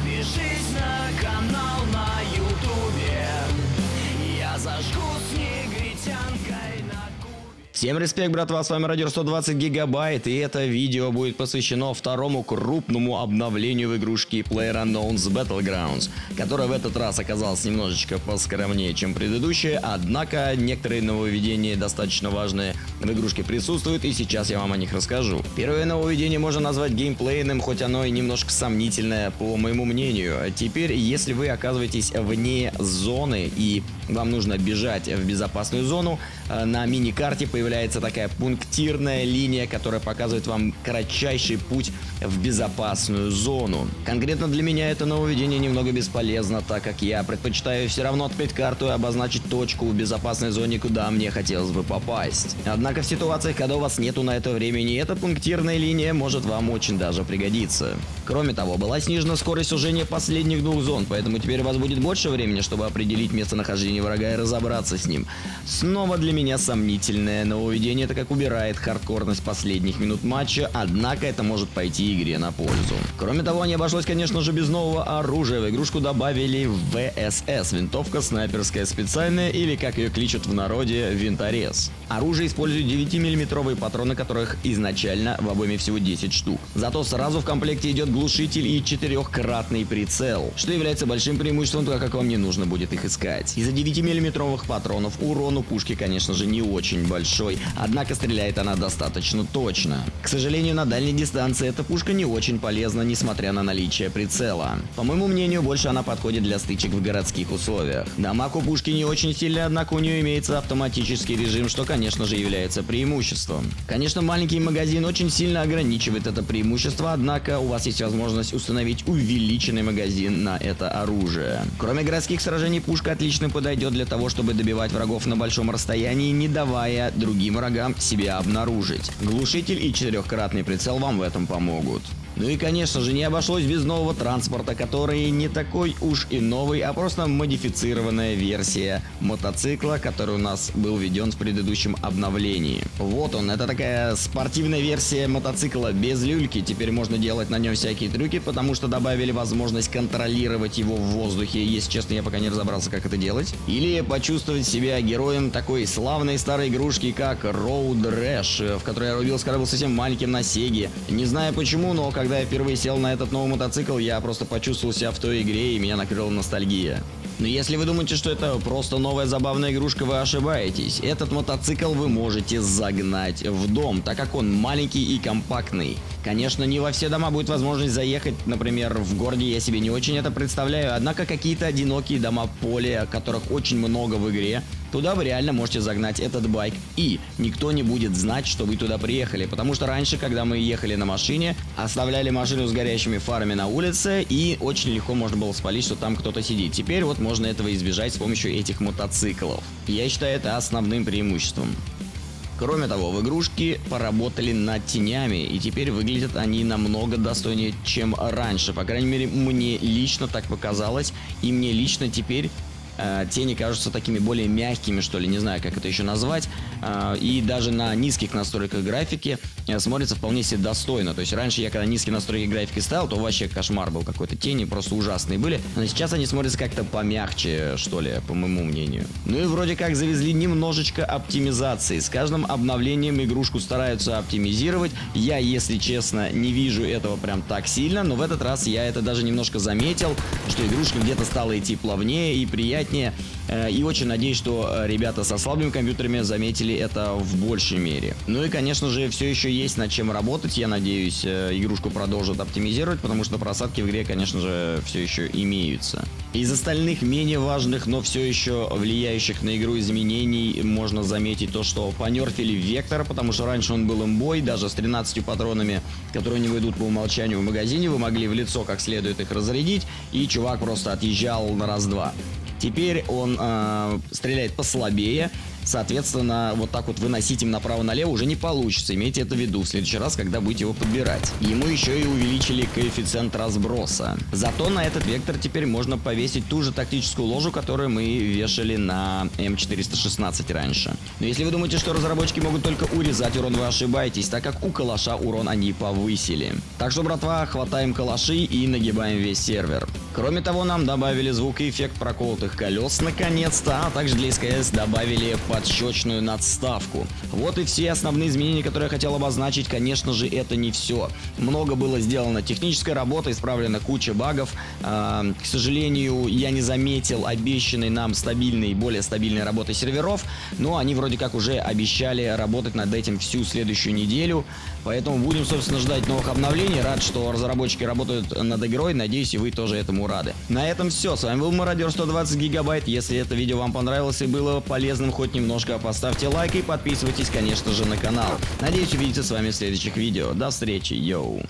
Подпишись на канал на ютубе. Я зажгу с негритянкой на кубе Всем респект, братва, с вами Радио 120 Гигабайт, и это видео будет посвящено второму крупному обновлению в игрушке PlayerUnknown's Battlegrounds, которая в этот раз оказалась немножечко поскромнее, чем предыдущая, однако некоторые нововведения достаточно важные в игрушке присутствуют, и сейчас я вам о них расскажу. Первое нововведение можно назвать геймплейным, хоть оно и немножко сомнительное, по моему мнению. Теперь, если вы оказываетесь вне зоны и вам нужно бежать в безопасную зону, э, на мини-карте появляется такая пунктирная линия, которая показывает вам кратчайший путь в безопасную зону. Конкретно для меня это нововведение немного бесполезно, так как я предпочитаю все равно открыть карту и обозначить точку в безопасной зоне, куда мне хотелось бы попасть. Однако в ситуациях, когда у вас нету на это времени, эта пунктирная линия может вам очень даже пригодиться. Кроме того, была снижена скорость сужения последних двух зон, поэтому теперь у вас будет больше времени, чтобы определить местонахождение врага и разобраться с ним. Снова для меня сомнительное нововведение, так как убирает хардкорность последних минут матча, однако это может пойти игре на пользу. Кроме того, не обошлось, конечно же, без нового оружия. В игрушку добавили ВСС, винтовка снайперская специальная или, как ее кличут в народе, винторез. Оружие использует 9-миллиметровые патроны, которых изначально в обойме всего 10 штук. Зато сразу в комплекте идет глушитель и четырехкратный прицел, что является большим преимуществом, так как вам не нужно будет их искать. Из-за 9-миллиметровых патронов урон у пушки, конечно же, не очень большой, однако стреляет она достаточно точно. К сожалению, на дальней дистанции эта пушка не очень полезна, несмотря на наличие прицела. По моему мнению, больше она подходит для стычек в городских условиях. Дамаг у пушки не очень сильный, однако у нее имеется автоматический режим, что, конечно же, является преимуществом. Конечно, маленький магазин очень сильно ограничивает это преимущество, однако у вас есть возможность установить увеличенный магазин на это оружие. Кроме городских сражений, пушка отлично подойдет для того, чтобы добивать врагов на большом расстоянии, не давая другим врагам себя обнаружить. Глушитель и четырехкратный прицел вам в этом помогут. Ну и конечно же не обошлось без нового транспорта, который не такой уж и новый, а просто модифицированная версия мотоцикла, который у нас был введен в предыдущем обновлении. Вот он, это такая спортивная версия мотоцикла без люльки, теперь можно делать на нем всякие трюки, потому что добавили возможность контролировать его в воздухе, если честно я пока не разобрался как это делать. Или почувствовать себя героем такой славной старой игрушки, как Road Rash, в которой я рубился, когда был совсем маленьким на Сеге. Не знаю почему, но когда я впервые сел на этот новый мотоцикл, я просто почувствовал себя в той игре и меня накрыла ностальгия. Но если вы думаете, что это просто новая забавная игрушка, вы ошибаетесь. Этот мотоцикл вы можете загнать в дом, так как он маленький и компактный. Конечно, не во все дома будет возможность заехать, например, в городе я себе не очень это представляю, однако какие-то одинокие дома поля, которых очень много в игре, Туда вы реально можете загнать этот байк, и никто не будет знать, что вы туда приехали, потому что раньше, когда мы ехали на машине, оставляли машину с горящими фарами на улице, и очень легко можно было спалить, что там кто-то сидит. Теперь вот можно этого избежать с помощью этих мотоциклов. Я считаю это основным преимуществом. Кроме того, в игрушке поработали над тенями, и теперь выглядят они намного достойнее, чем раньше. По крайней мере, мне лично так показалось, и мне лично теперь э, тени кажутся такими более мягкими, что ли, не знаю, как это еще назвать. Э, и даже на низких настройках графики э, смотрится вполне себе достойно. То есть раньше я когда низкие настройки графики ставил, то вообще кошмар был какой-то. Тени просто ужасные были. Но сейчас они смотрятся как-то помягче, что ли, по моему мнению. Ну и вроде как завезли немножечко оптимизации. С каждым обновлением игрушку стараются оптимизировать. Я, если честно, не вижу этого прям так сильно, но в этот раз я это даже немножко заметил, что игрушка где-то стала идти плавнее и приятнее. Э, И очень надеюсь, что э, ребята со слабыми компьютерами заметили это в большей мере. Ну и, конечно же, все еще есть над чем работать. Я надеюсь, э, игрушку продолжат оптимизировать, потому что просадки в игре, конечно же, все еще имеются. Из остальных менее важных, но все еще влияющих на игру изменений можно заметить то, что понерфили Вектор, потому что раньше он был имбой, даже с 13 патронами, которые не выйдут по умолчанию в магазине, вы могли в лицо как следует их разрядить, и чувак просто отъезжал на раз-два. Теперь он э, стреляет послабее, Соответственно, вот так вот выносить им направо-налево уже не получится. Имейте это в виду в следующий раз, когда будете его подбирать. Ему еще и увеличили коэффициент разброса. Зато на этот вектор теперь можно повесить ту же тактическую ложу, которую мы вешали на М416 раньше. Но если вы думаете, что разработчики могут только урезать урон, вы ошибаетесь, так как у калаша урон они повысили. Так что, братва, хватаем калаши и нагибаем весь сервер. Кроме того, нам добавили звук и эффект проколотых колес наконец-то, а также для СКС добавили подщечную надставку. Вот и все основные изменения, которые я хотел обозначить. Конечно же, это не все. Много было сделано технической работы, исправлена куча багов. Э, к сожалению, я не заметил обещанной нам стабильной, более стабильной работы серверов, но они вроде как уже обещали работать над этим всю следующую неделю. Поэтому будем, собственно, ждать новых обновлений. Рад, что разработчики работают над игрой. Надеюсь, и вы тоже этому рады. На этом все. С вами был Мародер 120 гигабайт. Если это видео вам понравилось и было полезным хоть немножко, поставьте лайк и подписывайтесь, конечно же, на канал. Надеюсь увидеться с вами в следующих видео. До встречи, йоу!